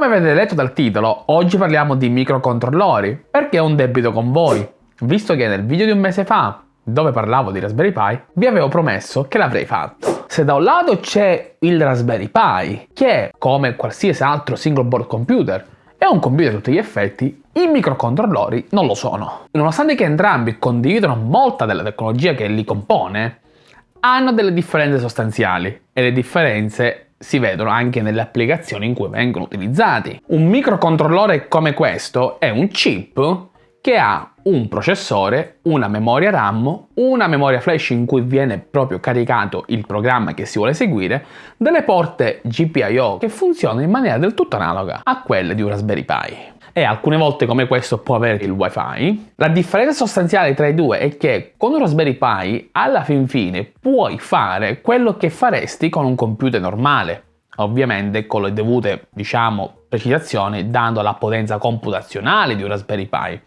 Come avete letto dal titolo, oggi parliamo di microcontrollori, perché ho un debito con voi, visto che nel video di un mese fa, dove parlavo di Raspberry Pi, vi avevo promesso che l'avrei fatto. Se da un lato c'è il Raspberry Pi, che come qualsiasi altro single board computer è un computer a tutti gli effetti, i microcontrollori non lo sono. Nonostante che entrambi condividono molta della tecnologia che li compone, hanno delle differenze sostanziali e le differenze si vedono anche nelle applicazioni in cui vengono utilizzati. Un microcontrollore come questo è un chip che ha un processore, una memoria RAM, una memoria flash in cui viene proprio caricato il programma che si vuole eseguire, delle porte GPIO che funzionano in maniera del tutto analoga a quelle di un Raspberry Pi e alcune volte come questo può avere il wifi. La differenza sostanziale tra i due è che con un Raspberry Pi alla fin fine puoi fare quello che faresti con un computer normale, ovviamente con le dovute, diciamo, precisazioni dando la potenza computazionale di un Raspberry Pi.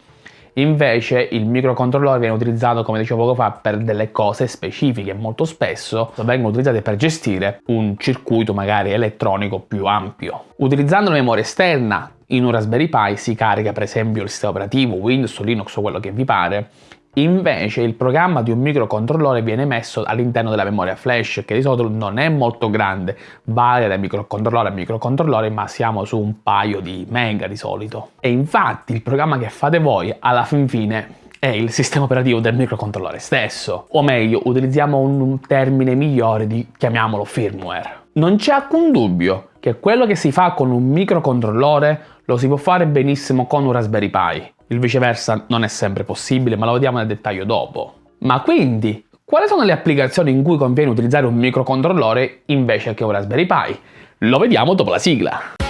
Invece il microcontrollore viene utilizzato, come dicevo poco fa, per delle cose specifiche. Molto spesso vengono utilizzate per gestire un circuito magari elettronico più ampio. Utilizzando la memoria esterna in un Raspberry Pi si carica per esempio il sistema operativo, Windows, Linux o quello che vi pare, Invece il programma di un microcontrollore viene messo all'interno della memoria flash che di solito non è molto grande, varia da microcontrollore a microcontrollore ma siamo su un paio di mega di solito. E infatti il programma che fate voi alla fin fine è il sistema operativo del microcontrollore stesso, o meglio utilizziamo un termine migliore di chiamiamolo firmware. Non c'è alcun dubbio che quello che si fa con un microcontrollore lo si può fare benissimo con un Raspberry Pi. Il viceversa non è sempre possibile, ma lo vediamo nel dettaglio dopo. Ma quindi, quali sono le applicazioni in cui conviene utilizzare un microcontrollore invece che un Raspberry Pi? Lo vediamo dopo la sigla.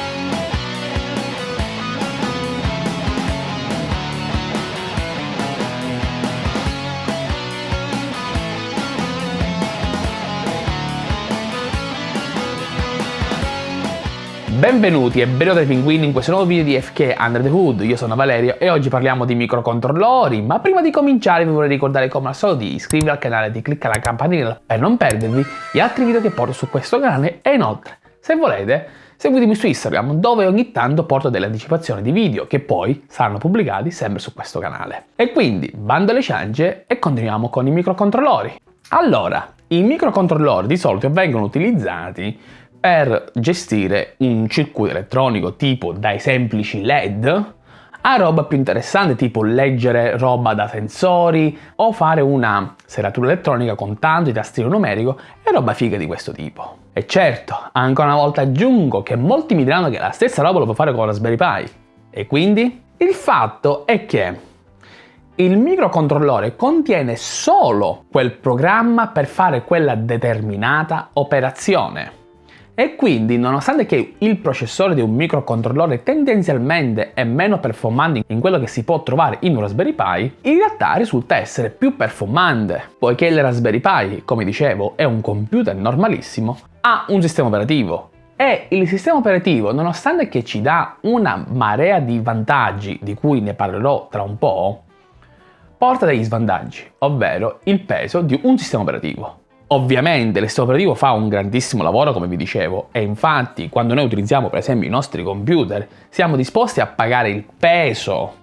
Benvenuti e benvenuti ai pinguini in questo nuovo video di FK Under the Hood, io sono Valerio e oggi parliamo di microcontrollori, ma prima di cominciare vi vorrei ricordare come al solito di iscrivervi al canale e di cliccare la campanella per non perdervi gli altri video che porto su questo canale e inoltre, se volete, seguitemi su Instagram dove ogni tanto porto delle anticipazioni di video che poi saranno pubblicati sempre su questo canale. E quindi, bando alle ciance e continuiamo con i microcontrollori. Allora, i microcontrollori di solito vengono utilizzati per gestire un circuito elettronico tipo dai semplici LED a roba più interessante tipo leggere roba da sensori o fare una serratura elettronica con tanto di tastino numerico e roba figa di questo tipo. E certo, ancora una volta aggiungo che molti mi diranno che la stessa roba lo può fare con Raspberry Pi. E quindi? Il fatto è che il microcontrollore contiene solo quel programma per fare quella determinata operazione. E quindi, nonostante che il processore di un microcontrollore tendenzialmente è meno performante in quello che si può trovare in un Raspberry Pi, in realtà risulta essere più performante, poiché il Raspberry Pi, come dicevo, è un computer normalissimo, ha un sistema operativo. E il sistema operativo, nonostante che ci dà una marea di vantaggi, di cui ne parlerò tra un po', porta degli svantaggi, ovvero il peso di un sistema operativo. Ovviamente sistema operativo fa un grandissimo lavoro come vi dicevo e infatti quando noi utilizziamo per esempio i nostri computer siamo disposti a pagare il peso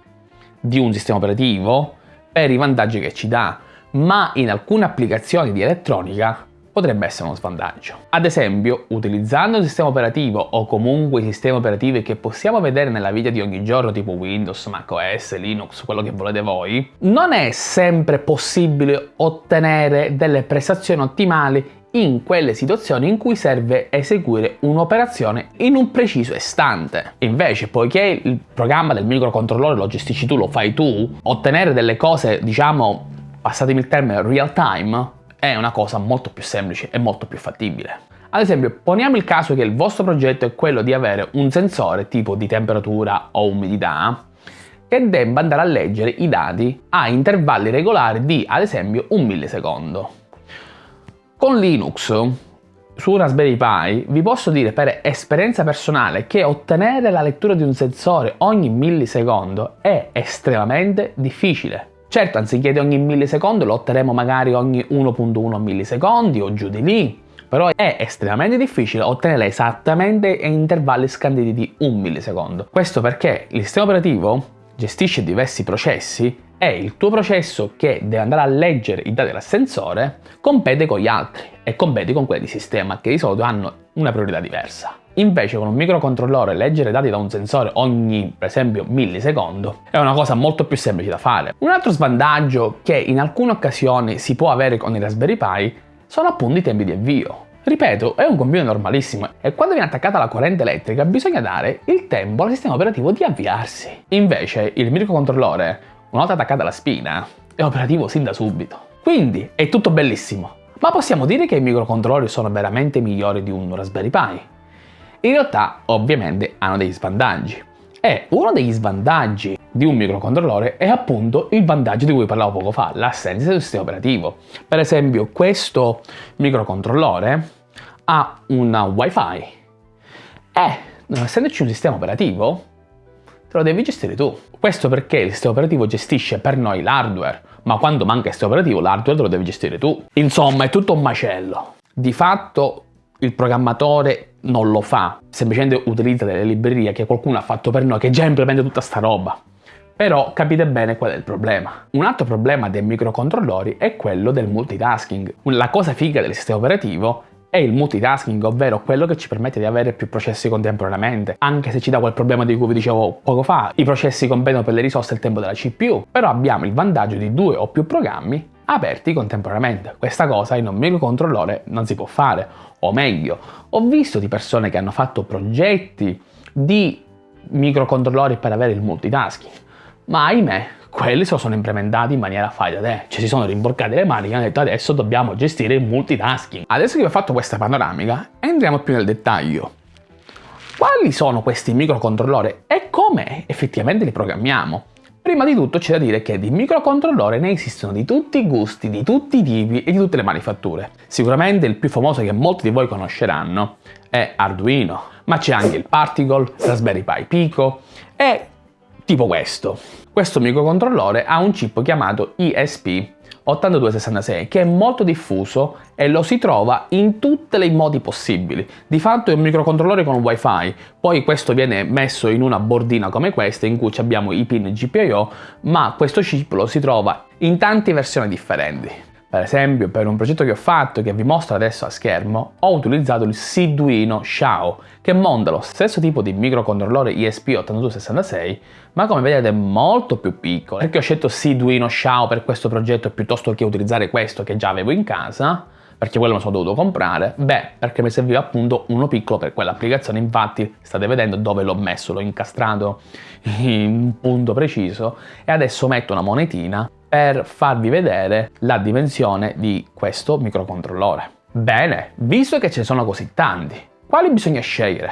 di un sistema operativo per i vantaggi che ci dà. Ma in alcune applicazioni di elettronica potrebbe essere uno svantaggio. Ad esempio, utilizzando un sistema operativo o comunque i sistemi operativi che possiamo vedere nella vita di ogni giorno tipo Windows, macOS, Linux, quello che volete voi, non è sempre possibile ottenere delle prestazioni ottimali in quelle situazioni in cui serve eseguire un'operazione in un preciso istante. Invece, poiché il programma del microcontrollore lo gestisci tu, lo fai tu, ottenere delle cose, diciamo, passatemi il termine, real time, è una cosa molto più semplice e molto più fattibile. Ad esempio, poniamo il caso che il vostro progetto è quello di avere un sensore tipo di temperatura o umidità che debba andare a leggere i dati a intervalli regolari di, ad esempio, un millisecondo. Con Linux, su Raspberry Pi, vi posso dire per esperienza personale che ottenere la lettura di un sensore ogni millisecondo è estremamente difficile. Certo, anziché ogni millisecondo lo otterremo magari ogni 1.1 millisecondi o giù di lì, però è estremamente difficile ottenere esattamente in intervalli scanditi di un millisecondo. Questo perché il sistema operativo gestisce diversi processi e il tuo processo che deve andare a leggere i dati dell'ascensore compete con gli altri e compete con quelli di sistema che di solito hanno una priorità diversa. Invece con un microcontrollore leggere dati da un sensore ogni, per esempio, millisecondo è una cosa molto più semplice da fare. Un altro svantaggio che in alcune occasioni si può avere con i Raspberry Pi sono appunto i tempi di avvio. Ripeto, è un computer normalissimo e quando viene attaccata la corrente elettrica bisogna dare il tempo al sistema operativo di avviarsi. Invece il microcontrollore, una volta attaccata alla spina, è operativo sin da subito. Quindi è tutto bellissimo. Ma possiamo dire che i microcontroller sono veramente migliori di un Raspberry Pi? In realtà, ovviamente, hanno degli svantaggi. E uno degli svantaggi di un microcontrollore è appunto il vantaggio di cui parlavo poco fa, l'assenza del sistema operativo. Per esempio, questo microcontrollore ha una wifi e non essendoci un sistema operativo, te lo devi gestire tu. Questo perché il sistema operativo gestisce per noi l'hardware, ma quando manca il sistema operativo l'hardware te lo devi gestire tu. Insomma, è tutto un macello. Di fatto il programmatore non lo fa, semplicemente utilizza delle librerie che qualcuno ha fatto per noi che già implementa tutta sta roba. Però capite bene qual è il problema. Un altro problema dei microcontrollori è quello del multitasking. La cosa figa del sistema operativo è il multitasking, ovvero quello che ci permette di avere più processi contemporaneamente. Anche se ci dà quel problema di cui vi dicevo poco fa, i processi competono per le risorse e il tempo della CPU, però abbiamo il vantaggio di due o più programmi aperti contemporaneamente. Questa cosa in un microcontrollore non si può fare, o meglio, ho visto di persone che hanno fatto progetti di microcontrollori per avere il multitasking, ma ahimè, quelli se lo sono implementati in maniera fai da te, ci si sono rimborcati le mani e hanno detto adesso dobbiamo gestire il multitasking. Adesso che vi ho fatto questa panoramica, entriamo più nel dettaglio. Quali sono questi microcontrollori e come effettivamente li programmiamo? Prima di tutto c'è da dire che di microcontrollore ne esistono di tutti i gusti, di tutti i tipi e di tutte le manifatture. Sicuramente il più famoso che molti di voi conosceranno è Arduino, ma c'è anche il Particle, Raspberry Pi Pico e tipo questo. Questo microcontrollore ha un chip chiamato ESP 8266 che è molto diffuso e lo si trova in tutti i modi possibili. Di fatto è un microcontrollore con wifi, poi questo viene messo in una bordina come questa in cui abbiamo i pin GPIO, ma questo chip lo si trova in tante versioni differenti. Per esempio, per un progetto che ho fatto, che vi mostro adesso a schermo, ho utilizzato il Siduino Xiao, che monta lo stesso tipo di microcontrollore ESP8266, ma come vedete è molto più piccolo. Perché ho scelto Siduino Xiao per questo progetto piuttosto che utilizzare questo che già avevo in casa? Perché quello me lo sono dovuto comprare? Beh, perché mi serviva appunto uno piccolo per quell'applicazione, infatti state vedendo dove l'ho messo, l'ho incastrato in un punto preciso e adesso metto una monetina per farvi vedere la dimensione di questo microcontrollore. Bene, visto che ce ne sono così tanti, quali bisogna scegliere?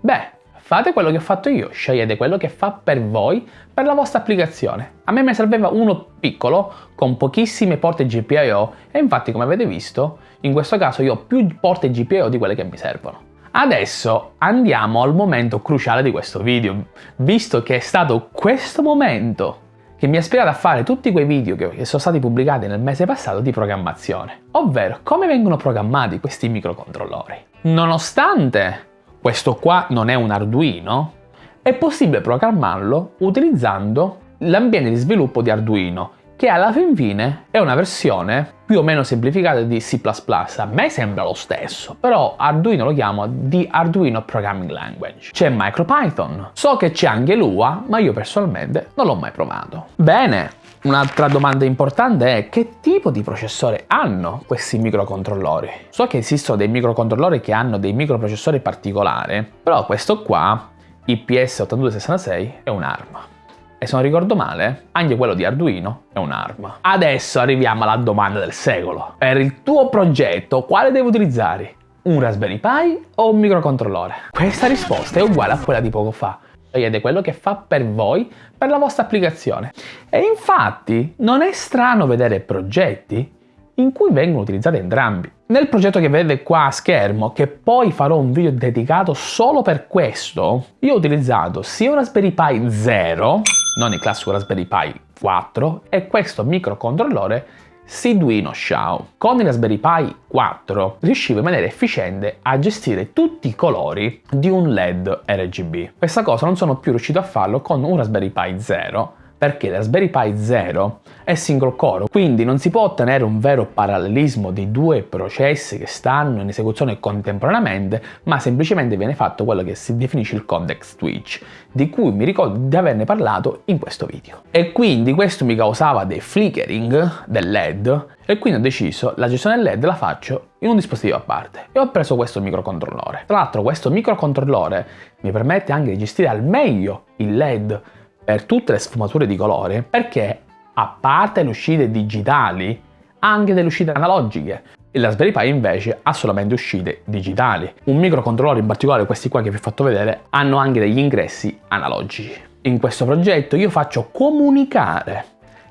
Beh, fate quello che ho fatto io, scegliete quello che fa per voi, per la vostra applicazione. A me mi serveva uno piccolo, con pochissime porte GPIO, e infatti come avete visto, in questo caso io ho più porte GPIO di quelle che mi servono. Adesso andiamo al momento cruciale di questo video, visto che è stato questo momento che mi ha ispirato a fare tutti quei video che sono stati pubblicati nel mese passato di programmazione, ovvero come vengono programmati questi microcontrollori. Nonostante questo qua non è un Arduino, è possibile programmarlo utilizzando l'ambiente di sviluppo di Arduino, che alla fin fine è una versione più o meno semplificata di C++. A me sembra lo stesso, però Arduino lo chiamo di Arduino Programming Language. C'è MicroPython, so che c'è anche Lua, ma io personalmente non l'ho mai provato. Bene, Un'altra domanda importante è che tipo di processore hanno questi microcontrollori? So che esistono dei microcontrollori che hanno dei microprocessori particolari, però questo qua, IPS8266, è un'arma. E se non ricordo male, anche quello di Arduino è un'arma. Adesso arriviamo alla domanda del secolo. Per il tuo progetto, quale devi utilizzare? Un Raspberry Pi o un microcontrollore? Questa risposta è uguale a quella di poco fa. Scegliete quello che fa per voi, per la vostra applicazione. E infatti non è strano vedere progetti in cui vengono utilizzati entrambi. Nel progetto che vedete qua a schermo, che poi farò un video dedicato solo per questo, io ho utilizzato sia un Raspberry Pi 0, non il classico Raspberry Pi 4, e questo microcontrollore Seeduino Xiao. Con il Raspberry Pi 4 riuscivo in maniera efficiente a gestire tutti i colori di un LED RGB. Questa cosa non sono più riuscito a farlo con un Raspberry Pi 0 perché Raspberry Pi 0 è single core, quindi non si può ottenere un vero parallelismo di due processi che stanno in esecuzione contemporaneamente, ma semplicemente viene fatto quello che si definisce il context switch, di cui mi ricordo di averne parlato in questo video. E quindi questo mi causava dei flickering del LED e quindi ho deciso la gestione del LED la faccio in un dispositivo a parte e ho preso questo microcontrollore. Tra l'altro questo microcontrollore mi permette anche di gestire al meglio il LED per tutte le sfumature di colore perché a parte le uscite digitali anche delle uscite analogiche il Raspberry Pi invece ha solamente uscite digitali. Un microcontrollore in particolare, questi qua che vi ho fatto vedere, hanno anche degli ingressi analogici. In questo progetto io faccio comunicare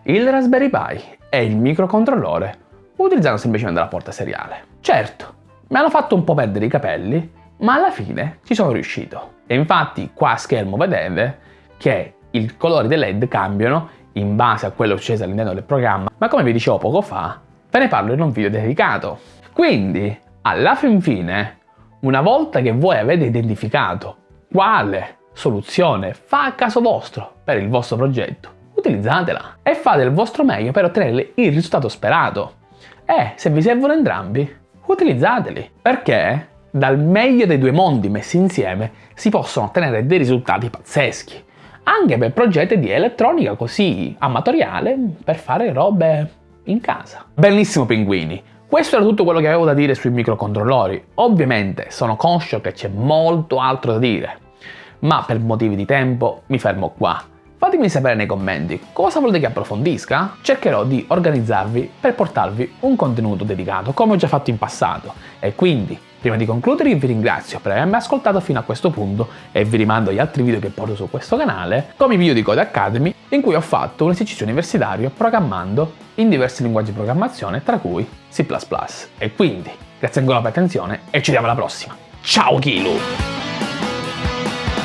il Raspberry Pi e il microcontrollore utilizzando semplicemente la porta seriale. Certo, mi hanno fatto un po' perdere i capelli, ma alla fine ci sono riuscito. E infatti qua a schermo vedete che i colori dei LED cambiano in base a quello successo all'interno del programma, ma come vi dicevo poco fa, ve ne parlo in un video dedicato. Quindi, alla fin fine, una volta che voi avete identificato quale soluzione fa a caso vostro per il vostro progetto, utilizzatela e fate il vostro meglio per ottenere il risultato sperato. E se vi servono entrambi, utilizzateli, perché dal meglio dei due mondi messi insieme si possono ottenere dei risultati pazzeschi anche per progetti di elettronica così amatoriale per fare robe in casa. Bellissimo pinguini! Questo era tutto quello che avevo da dire sui microcontrollori. Ovviamente sono conscio che c'è molto altro da dire, ma per motivi di tempo mi fermo qua. Fatemi sapere nei commenti cosa volete che approfondisca. Cercherò di organizzarvi per portarvi un contenuto dedicato come ho già fatto in passato e quindi Prima di concludere vi ringrazio per avermi ascoltato fino a questo punto e vi rimando agli altri video che porto su questo canale, come i video di Code Academy, in cui ho fatto un esercizio universitario programmando in diversi linguaggi di programmazione, tra cui C++. E quindi, grazie ancora per l'attenzione e ci vediamo alla prossima. Ciao Kilu!